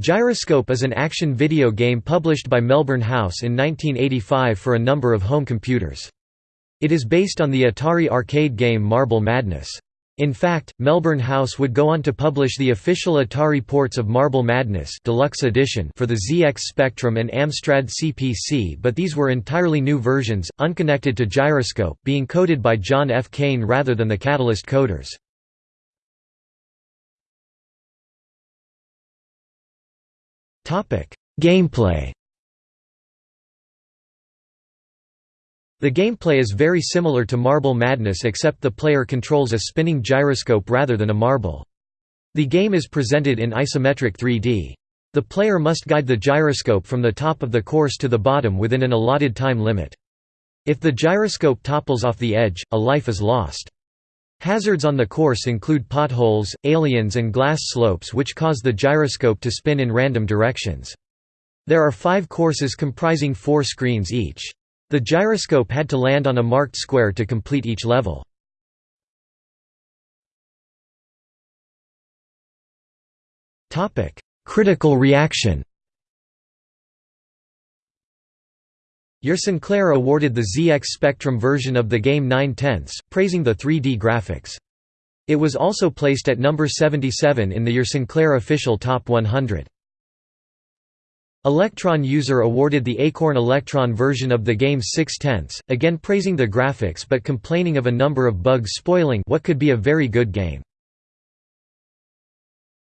Gyroscope is an action video game published by Melbourne House in 1985 for a number of home computers. It is based on the Atari arcade game Marble Madness. In fact, Melbourne House would go on to publish the official Atari ports of Marble Madness Deluxe Edition for the ZX Spectrum and Amstrad CPC but these were entirely new versions, unconnected to Gyroscope, being coded by John F. Cain rather than the Catalyst coders. Gameplay The gameplay is very similar to Marble Madness except the player controls a spinning gyroscope rather than a marble. The game is presented in isometric 3D. The player must guide the gyroscope from the top of the course to the bottom within an allotted time limit. If the gyroscope topples off the edge, a life is lost. Hazards on the course include potholes, aliens and glass slopes which cause the gyroscope to spin in random directions. There are five courses comprising four screens each. The gyroscope had to land on a marked square to complete each level. Critical reaction Your Sinclair awarded the ZX Spectrum version of the game 9 tenths, praising the 3D graphics. It was also placed at number 77 in the Your Sinclair official Top 100. Electron user awarded the Acorn Electron version of the game 6 tenths, again praising the graphics but complaining of a number of bugs spoiling what could be a very good game.